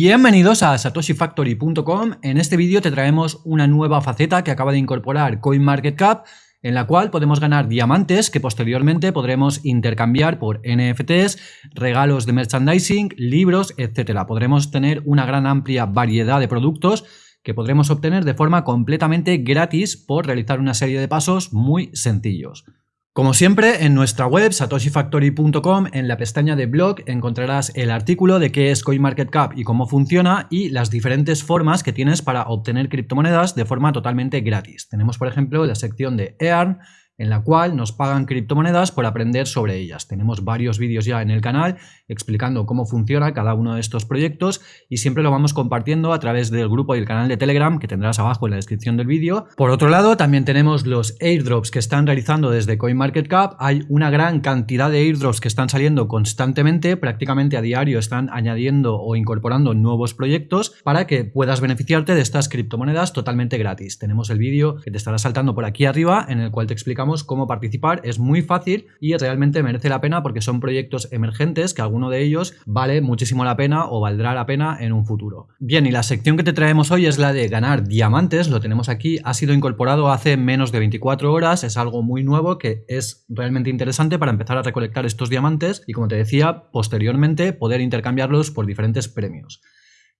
Bienvenidos a satoshifactory.com. En este vídeo te traemos una nueva faceta que acaba de incorporar CoinMarketCap en la cual podemos ganar diamantes que posteriormente podremos intercambiar por NFTs, regalos de merchandising, libros, etc. Podremos tener una gran amplia variedad de productos que podremos obtener de forma completamente gratis por realizar una serie de pasos muy sencillos. Como siempre, en nuestra web satoshifactory.com, en la pestaña de blog, encontrarás el artículo de qué es CoinMarketCap y cómo funciona y las diferentes formas que tienes para obtener criptomonedas de forma totalmente gratis. Tenemos, por ejemplo, la sección de Earn, en la cual nos pagan criptomonedas por aprender sobre ellas. Tenemos varios vídeos ya en el canal explicando cómo funciona cada uno de estos proyectos y siempre lo vamos compartiendo a través del grupo y el canal de Telegram que tendrás abajo en la descripción del vídeo. Por otro lado, también tenemos los airdrops que están realizando desde CoinMarketCap. Hay una gran cantidad de airdrops que están saliendo constantemente, prácticamente a diario están añadiendo o incorporando nuevos proyectos para que puedas beneficiarte de estas criptomonedas totalmente gratis. Tenemos el vídeo que te estará saltando por aquí arriba en el cual te explicamos cómo participar. Es muy fácil y realmente merece la pena porque son proyectos emergentes que alguno de ellos vale muchísimo la pena o valdrá la pena en un futuro. Bien, y la sección que te traemos hoy es la de ganar diamantes, lo tenemos aquí, ha sido incorporado hace menos de 24 horas, es algo muy nuevo que es realmente interesante para empezar a recolectar estos diamantes y como te decía, posteriormente poder intercambiarlos por diferentes premios.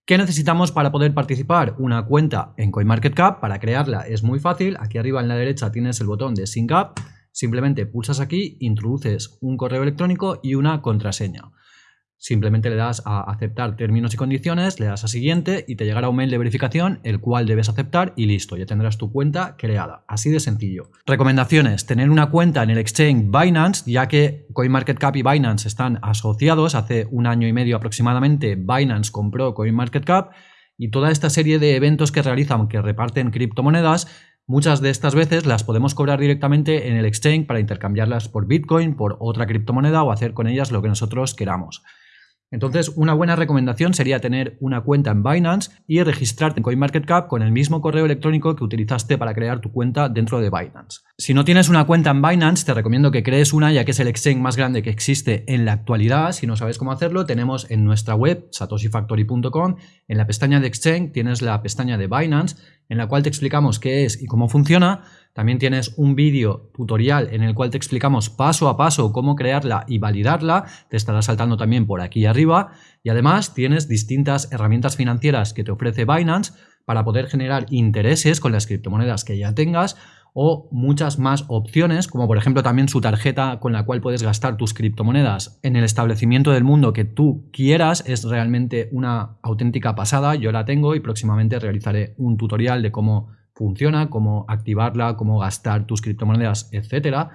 ¿Qué necesitamos para poder participar? Una cuenta en CoinMarketCap. Para crearla es muy fácil. Aquí arriba en la derecha tienes el botón de Sync Up. Simplemente pulsas aquí, introduces un correo electrónico y una contraseña. Simplemente le das a aceptar términos y condiciones, le das a siguiente y te llegará un mail de verificación el cual debes aceptar y listo, ya tendrás tu cuenta creada. Así de sencillo. Recomendaciones, tener una cuenta en el exchange Binance ya que CoinMarketCap y Binance están asociados. Hace un año y medio aproximadamente Binance compró CoinMarketCap y toda esta serie de eventos que realizan que reparten criptomonedas Muchas de estas veces las podemos cobrar directamente en el exchange para intercambiarlas por Bitcoin, por otra criptomoneda o hacer con ellas lo que nosotros queramos. Entonces, una buena recomendación sería tener una cuenta en Binance y registrarte en CoinMarketCap con el mismo correo electrónico que utilizaste para crear tu cuenta dentro de Binance. Si no tienes una cuenta en Binance, te recomiendo que crees una ya que es el exchange más grande que existe en la actualidad. Si no sabes cómo hacerlo, tenemos en nuestra web satoshifactory.com, en la pestaña de exchange tienes la pestaña de Binance en la cual te explicamos qué es y cómo funciona. También tienes un vídeo tutorial en el cual te explicamos paso a paso cómo crearla y validarla. Te estará saltando también por aquí arriba. Y además tienes distintas herramientas financieras que te ofrece Binance para poder generar intereses con las criptomonedas que ya tengas o muchas más opciones, como por ejemplo también su tarjeta con la cual puedes gastar tus criptomonedas en el establecimiento del mundo que tú quieras, es realmente una auténtica pasada, yo la tengo y próximamente realizaré un tutorial de cómo funciona, cómo activarla, cómo gastar tus criptomonedas, etcétera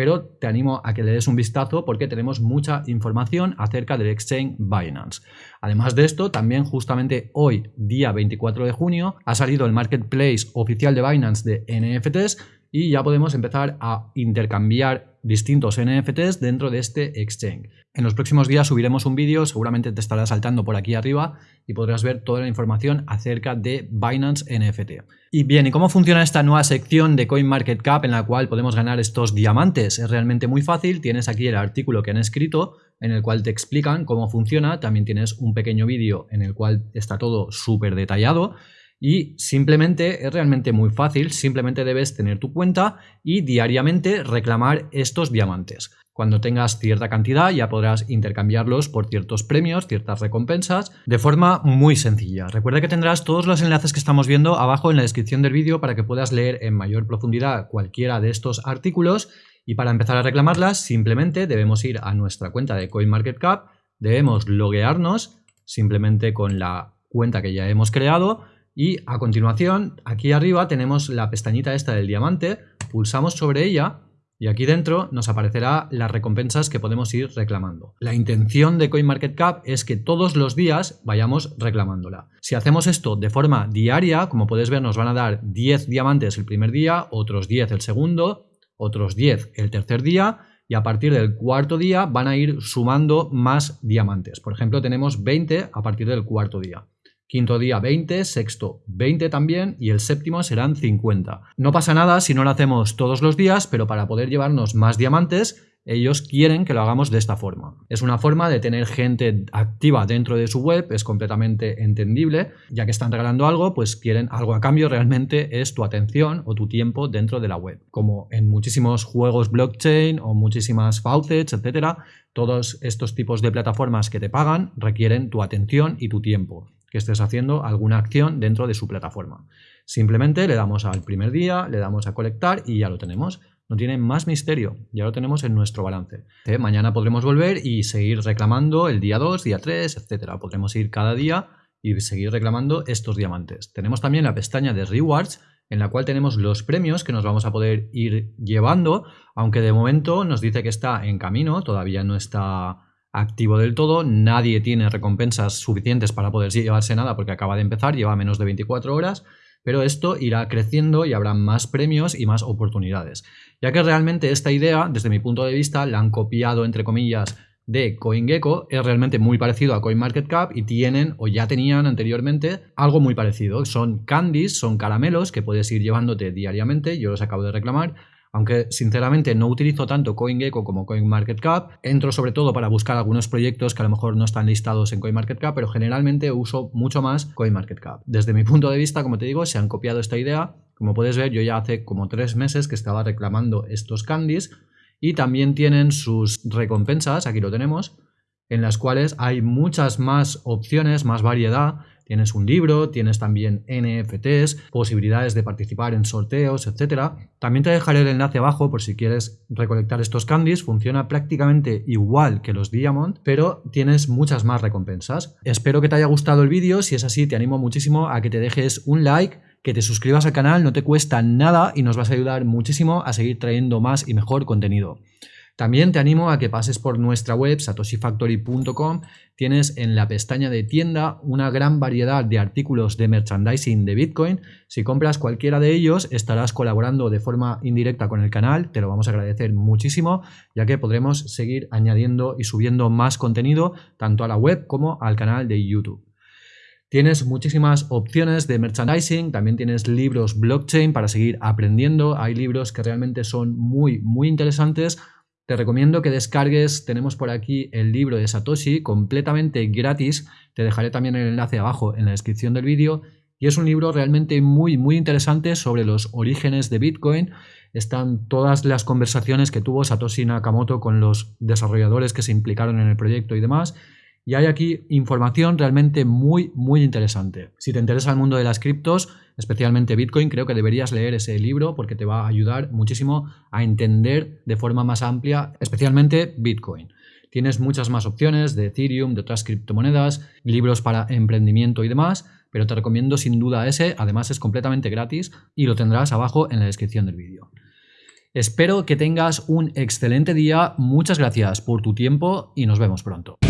pero te animo a que le des un vistazo porque tenemos mucha información acerca del exchange Binance. Además de esto, también justamente hoy, día 24 de junio, ha salido el marketplace oficial de Binance de NFTs y ya podemos empezar a intercambiar distintos NFTs dentro de este exchange. En los próximos días subiremos un vídeo, seguramente te estará saltando por aquí arriba y podrás ver toda la información acerca de Binance NFT. Y bien, ¿y cómo funciona esta nueva sección de CoinMarketCap en la cual podemos ganar estos diamantes? Es realmente muy fácil, tienes aquí el artículo que han escrito en el cual te explican cómo funciona, también tienes un pequeño vídeo en el cual está todo súper detallado y simplemente es realmente muy fácil, simplemente debes tener tu cuenta y diariamente reclamar estos diamantes. Cuando tengas cierta cantidad ya podrás intercambiarlos por ciertos premios, ciertas recompensas, de forma muy sencilla. Recuerda que tendrás todos los enlaces que estamos viendo abajo en la descripción del vídeo para que puedas leer en mayor profundidad cualquiera de estos artículos y para empezar a reclamarlas simplemente debemos ir a nuestra cuenta de CoinMarketCap, debemos loguearnos simplemente con la cuenta que ya hemos creado y a continuación, aquí arriba tenemos la pestañita esta del diamante, pulsamos sobre ella y aquí dentro nos aparecerá las recompensas que podemos ir reclamando. La intención de CoinMarketCap es que todos los días vayamos reclamándola. Si hacemos esto de forma diaria, como puedes ver nos van a dar 10 diamantes el primer día, otros 10 el segundo, otros 10 el tercer día y a partir del cuarto día van a ir sumando más diamantes. Por ejemplo, tenemos 20 a partir del cuarto día. Quinto día 20, sexto 20 también y el séptimo serán 50. No pasa nada si no lo hacemos todos los días, pero para poder llevarnos más diamantes ellos quieren que lo hagamos de esta forma. Es una forma de tener gente activa dentro de su web, es completamente entendible, ya que están regalando algo, pues quieren algo a cambio, realmente es tu atención o tu tiempo dentro de la web. Como en muchísimos juegos blockchain o muchísimas faucets, etcétera, todos estos tipos de plataformas que te pagan requieren tu atención y tu tiempo, que estés haciendo alguna acción dentro de su plataforma. Simplemente le damos al primer día, le damos a colectar y ya lo tenemos. No tiene más misterio, ya lo tenemos en nuestro balance. ¿Eh? Mañana podremos volver y seguir reclamando el día 2, día 3, etc. Podremos ir cada día y seguir reclamando estos diamantes. Tenemos también la pestaña de Rewards, en la cual tenemos los premios que nos vamos a poder ir llevando, aunque de momento nos dice que está en camino, todavía no está activo del todo, nadie tiene recompensas suficientes para poder llevarse nada porque acaba de empezar, lleva menos de 24 horas, pero esto irá creciendo y habrá más premios y más oportunidades. Ya que realmente esta idea, desde mi punto de vista, la han copiado, entre comillas, de CoinGecko, es realmente muy parecido a CoinMarketCap y tienen o ya tenían anteriormente algo muy parecido. Son candies, son caramelos que puedes ir llevándote diariamente, yo los acabo de reclamar, aunque sinceramente no utilizo tanto CoinGecko como CoinMarketCap, entro sobre todo para buscar algunos proyectos que a lo mejor no están listados en CoinMarketCap, pero generalmente uso mucho más CoinMarketCap. Desde mi punto de vista, como te digo, se han copiado esta idea. Como puedes ver, yo ya hace como tres meses que estaba reclamando estos candies y también tienen sus recompensas, aquí lo tenemos, en las cuales hay muchas más opciones, más variedad Tienes un libro, tienes también NFTs, posibilidades de participar en sorteos, etc. También te dejaré el enlace abajo por si quieres recolectar estos candies. Funciona prácticamente igual que los Diamond, pero tienes muchas más recompensas. Espero que te haya gustado el vídeo. Si es así, te animo muchísimo a que te dejes un like que te suscribas al canal, no te cuesta nada y nos vas a ayudar muchísimo a seguir trayendo más y mejor contenido. También te animo a que pases por nuestra web satoshifactory.com. Tienes en la pestaña de tienda una gran variedad de artículos de merchandising de Bitcoin. Si compras cualquiera de ellos estarás colaborando de forma indirecta con el canal. Te lo vamos a agradecer muchísimo ya que podremos seguir añadiendo y subiendo más contenido tanto a la web como al canal de YouTube. Tienes muchísimas opciones de merchandising, también tienes libros blockchain para seguir aprendiendo. Hay libros que realmente son muy, muy interesantes te recomiendo que descargues, tenemos por aquí el libro de Satoshi completamente gratis, te dejaré también el enlace abajo en la descripción del vídeo. Y es un libro realmente muy muy interesante sobre los orígenes de Bitcoin. Están todas las conversaciones que tuvo Satoshi Nakamoto con los desarrolladores que se implicaron en el proyecto y demás y hay aquí información realmente muy, muy interesante. Si te interesa el mundo de las criptos, especialmente Bitcoin, creo que deberías leer ese libro porque te va a ayudar muchísimo a entender de forma más amplia, especialmente Bitcoin. Tienes muchas más opciones de Ethereum, de otras criptomonedas, libros para emprendimiento y demás, pero te recomiendo sin duda ese, además es completamente gratis y lo tendrás abajo en la descripción del vídeo. Espero que tengas un excelente día, muchas gracias por tu tiempo y nos vemos pronto.